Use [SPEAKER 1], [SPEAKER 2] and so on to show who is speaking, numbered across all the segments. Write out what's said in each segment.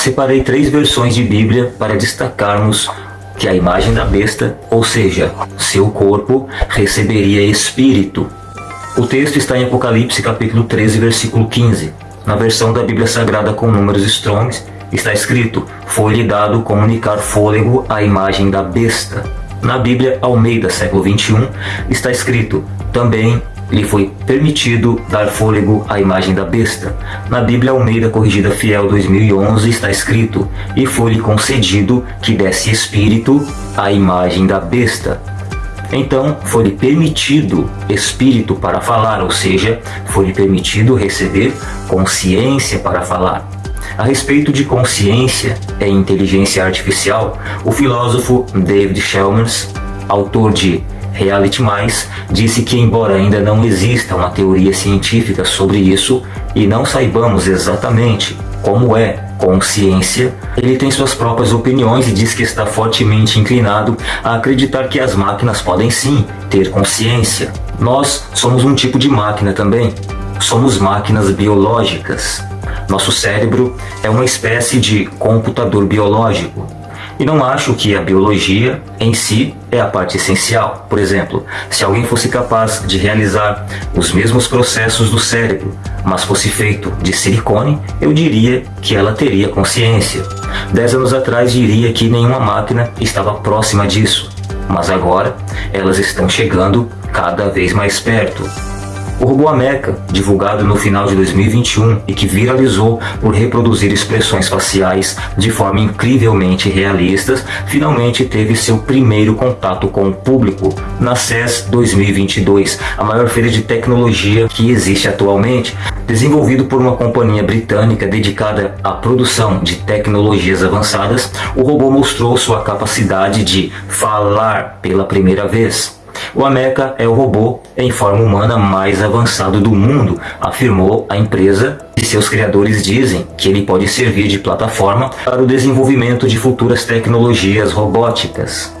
[SPEAKER 1] Separei três versões de Bíblia para destacarmos que a imagem da besta, ou seja, seu corpo, receberia espírito. O texto está em Apocalipse capítulo 13, versículo 15. Na versão da Bíblia Sagrada com números Strongs, está escrito: Foi-lhe dado comunicar fôlego à imagem da besta. Na Bíblia Almeida, século 21, está escrito: Também lhe foi permitido dar fôlego à imagem da besta. Na Bíblia Almeida Corrigida Fiel 2011 está escrito: E foi-lhe concedido que desse espírito à imagem da besta. Então, foi-lhe permitido espírito para falar, ou seja, foi-lhe permitido receber consciência para falar. A respeito de consciência e inteligência artificial, o filósofo David Chalmers, autor de Reality Mais, disse que embora ainda não exista uma teoria científica sobre isso e não saibamos exatamente como é consciência, ele tem suas próprias opiniões e diz que está fortemente inclinado a acreditar que as máquinas podem sim ter consciência. Nós somos um tipo de máquina também. Somos máquinas biológicas. Nosso cérebro é uma espécie de computador biológico. E não acho que a biologia em si é a parte essencial. Por exemplo, se alguém fosse capaz de realizar os mesmos processos do cérebro, mas fosse feito de silicone, eu diria que ela teria consciência. Dez anos atrás diria que nenhuma máquina estava próxima disso, mas agora elas estão chegando cada vez mais perto. O robô Ameca, divulgado no final de 2021 e que viralizou por reproduzir expressões faciais de forma incrivelmente realistas, finalmente teve seu primeiro contato com o público na CES 2022, a maior feira de tecnologia que existe atualmente. Desenvolvido por uma companhia britânica dedicada à produção de tecnologias avançadas, o robô mostrou sua capacidade de falar pela primeira vez. O Ameca é o robô em forma humana mais avançado do mundo, afirmou a empresa e seus criadores dizem que ele pode servir de plataforma para o desenvolvimento de futuras tecnologias robóticas.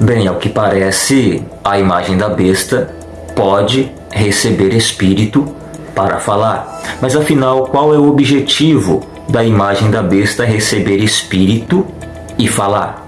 [SPEAKER 1] Bem, ao que parece, a imagem da besta pode receber espírito para falar. Mas afinal, qual é o objetivo da imagem da besta receber espírito e falar?